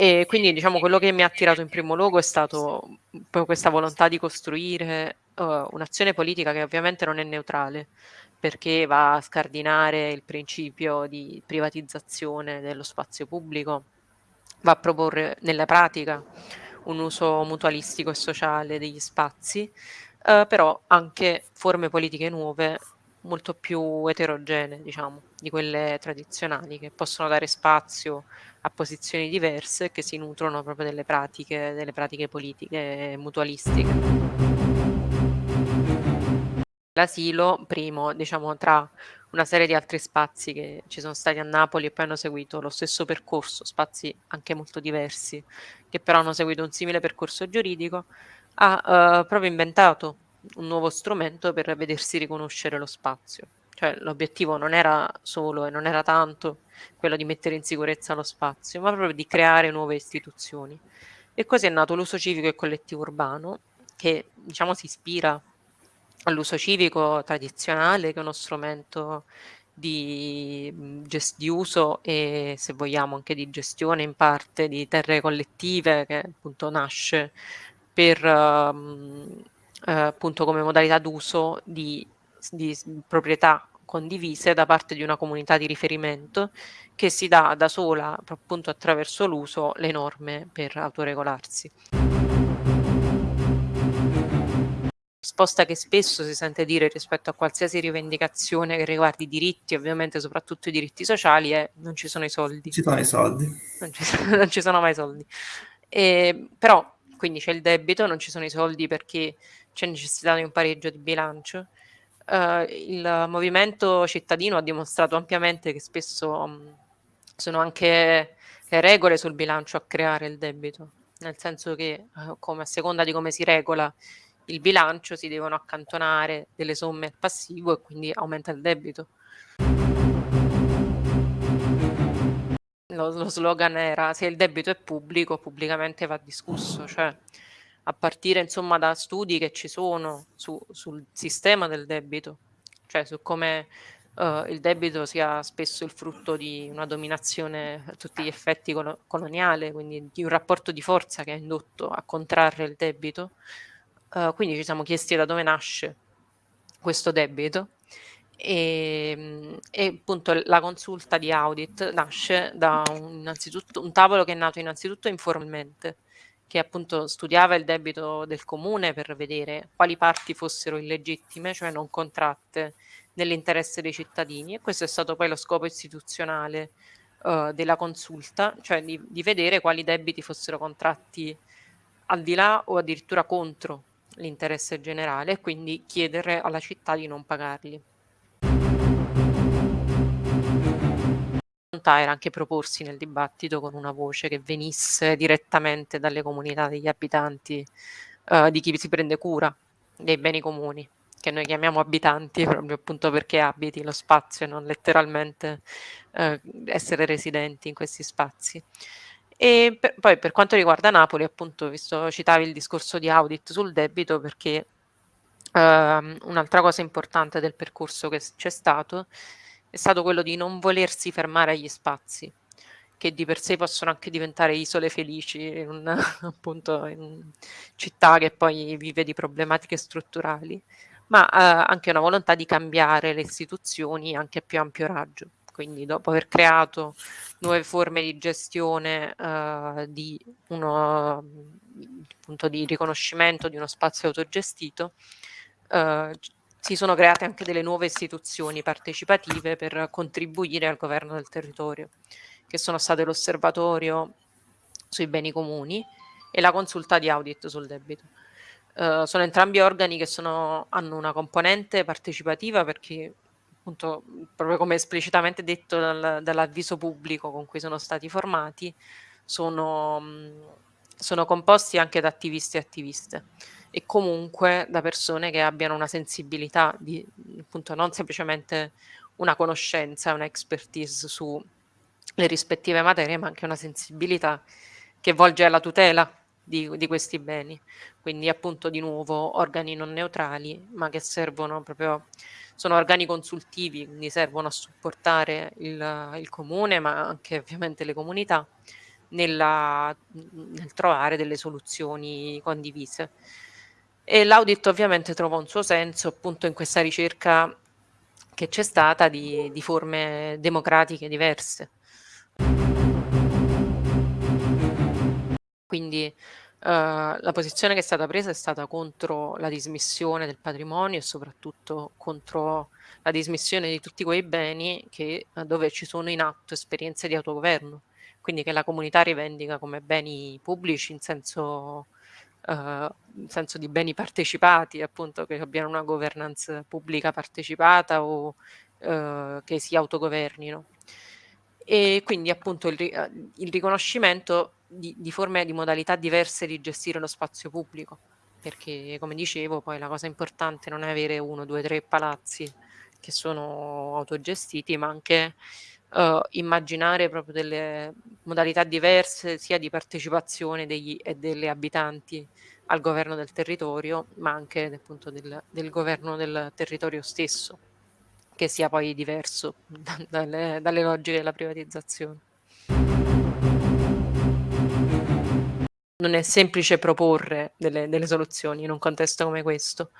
E quindi diciamo quello che mi ha attirato in primo luogo è stato proprio questa volontà di costruire uh, un'azione politica che ovviamente non è neutrale, perché va a scardinare il principio di privatizzazione dello spazio pubblico, va a proporre nella pratica un uso mutualistico e sociale degli spazi, uh, però anche forme politiche nuove molto più eterogenee, diciamo, di quelle tradizionali, che possono dare spazio a posizioni diverse che si nutrono proprio delle pratiche, delle pratiche politiche mutualistiche. L'asilo, primo, diciamo, tra una serie di altri spazi che ci sono stati a Napoli e poi hanno seguito lo stesso percorso, spazi anche molto diversi, che però hanno seguito un simile percorso giuridico, ha uh, proprio inventato un nuovo strumento per vedersi riconoscere lo spazio. Cioè l'obiettivo non era solo e non era tanto quello di mettere in sicurezza lo spazio, ma proprio di creare nuove istituzioni. E così è nato l'uso civico e collettivo urbano, che diciamo si ispira all'uso civico tradizionale, che è uno strumento di, di, uso e se vogliamo anche di gestione in parte di terre collettive che appunto nasce per um, eh, appunto come modalità d'uso di, di proprietà condivise da parte di una comunità di riferimento che si dà da sola appunto attraverso l'uso le norme per autoregolarsi. Risposta che spesso si sente dire rispetto a qualsiasi rivendicazione che riguardi i diritti, ovviamente soprattutto i diritti sociali, è non ci sono i soldi. Ci sono i soldi. Non ci sono, non ci sono mai soldi. E, però quindi c'è il debito, non ci sono i soldi perché c'è necessità di un pareggio di bilancio. Uh, il movimento cittadino ha dimostrato ampiamente che spesso um, sono anche le regole sul bilancio a creare il debito, nel senso che uh, come a seconda di come si regola il bilancio si devono accantonare delle somme al passivo e quindi aumenta il debito. lo, lo slogan era se il debito è pubblico, pubblicamente va discusso, cioè a partire insomma da studi che ci sono su, sul sistema del debito, cioè su come uh, il debito sia spesso il frutto di una dominazione a tutti gli effetti col coloniale, quindi di un rapporto di forza che ha indotto a contrarre il debito. Uh, quindi ci siamo chiesti da dove nasce questo debito e, e, appunto la consulta di audit nasce da un, un tavolo che è nato innanzitutto informalmente, che appunto studiava il debito del comune per vedere quali parti fossero illegittime, cioè non contratte nell'interesse dei cittadini e questo è stato poi lo scopo istituzionale uh, della consulta, cioè di, di vedere quali debiti fossero contratti al di là o addirittura contro l'interesse generale e quindi chiedere alla città di non pagarli. Volontà era anche proporsi nel dibattito con una voce che venisse direttamente dalle comunità degli abitanti, uh, di chi si prende cura dei beni comuni, che noi chiamiamo abitanti proprio appunto perché abiti lo spazio e non letteralmente uh, essere residenti in questi spazi. E per, poi per quanto riguarda Napoli, appunto, visto citavi il discorso di audit sul debito, perché uh, un'altra cosa importante del percorso che c'è stato è stato quello di non volersi fermare agli spazi, che di per sé possono anche diventare isole felici in una appunto, in città che poi vive di problematiche strutturali, ma eh, anche una volontà di cambiare le istituzioni anche a più ampio raggio. Quindi dopo aver creato nuove forme di gestione eh, di, uno, appunto, di riconoscimento di uno spazio autogestito, eh, si sono create anche delle nuove istituzioni partecipative per contribuire al governo del territorio, che sono state l'osservatorio sui beni comuni e la consulta di audit sul debito. Uh, sono entrambi organi che sono, hanno una componente partecipativa perché appunto proprio come esplicitamente detto dal, dall'avviso pubblico con cui sono stati formati sono, sono composti anche da attivisti e attiviste e comunque da persone che abbiano una sensibilità di appunto non semplicemente una conoscenza, una expertise sulle rispettive materie, ma anche una sensibilità che volge alla tutela di, di, questi beni. Quindi appunto di nuovo organi non neutrali, ma che servono proprio, sono organi consultivi, quindi servono a supportare il, il comune, ma anche ovviamente le comunità, nella nel trovare delle soluzioni condivise. E l'audit ovviamente trova un suo senso appunto in questa ricerca che c'è stata di di forme democratiche diverse. Quindi, uhm, la posizione che è stata presa è stata contro la dismissione del patrimonio e soprattutto contro la dismissione di tutti quei beni che uhm, dove ci sono in atto esperienze di autogoverno, quindi che la comunità rivendica come beni pubblici in senso in senso di beni partecipati, appunto che abbiano una governance pubblica partecipata o, uhm, che si autogovernino. E quindi appunto il uhm, il riconoscimento di di forme di modalità diverse di gestire lo spazio pubblico, perché come dicevo poi la cosa importante non è avere 1, 2, 3 palazzi che sono autogestiti, ma anche, uhm, immaginare proprio delle modalità diverse sia di partecipazione degli e delle abitanti al governo del territorio, ma anche appunto del del governo del territorio stesso, che sia poi diverso da dalle dalle logiche della privatizzazione. Non è semplice proporre delle delle soluzioni in un contesto come questo,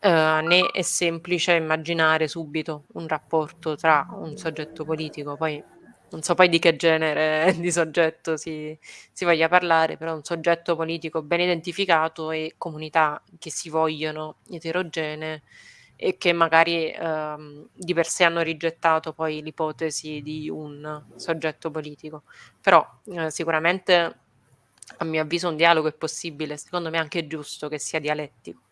uhm, né è semplice immaginare subito un rapporto tra un soggetto politico, poi non so poi di che genere di soggetto si si voglia parlare, però un soggetto politico ben identificato e comunità che si vogliono eterogenee e che magari, uhm, di per sé hanno rigettato poi l'ipotesi di un soggetto politico. Però, uhm, sicuramente a mio avviso un dialogo è possibile, secondo me è anche giusto che sia dialettico.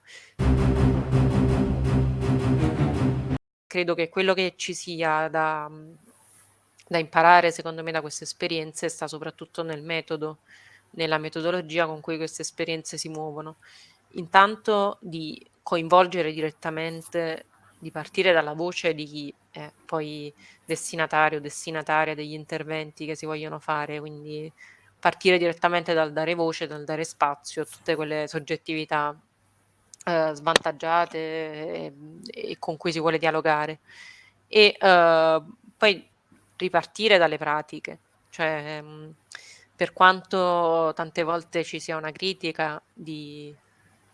Credo che quello che ci sia da da imparare secondo me da queste esperienze sta soprattutto nel metodo, nella metodologia con cui queste esperienze si muovono. Intanto di coinvolgere direttamente di partire dalla voce di chi è poi destinatario o destinataria degli interventi che si vogliono fare, quindi partire direttamente dal dare voce, dal dare spazio a tutte quelle soggettività, uhm, svantaggiate, ehm, e con cui si vuole dialogare. E, uhm, poi ripartire dalle pratiche, cioè, mhmm, per quanto tante volte ci sia una critica di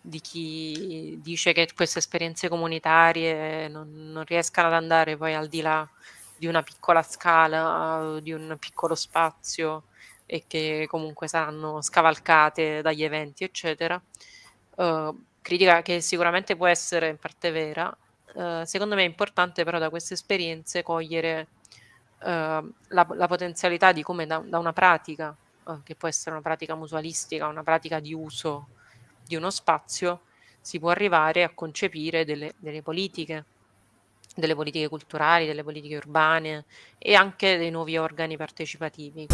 di chi dice che queste esperienze comunitarie non non riescano ad andare poi al di là di una piccola scala, di un piccolo spazio e che comunque saranno scavalcate dagli eventi, eccetera, uhm, critica che sicuramente può essere in parte vera, uhm, secondo me è importante però da queste esperienze cogliere, uhm, la la potenzialità di come da da una pratica, uhm, che può essere una pratica mutualistica, una pratica di uso di uno spazio, si può arrivare a concepire delle delle politiche, delle politiche culturali, delle politiche urbane e anche dei nuovi organi partecipativi.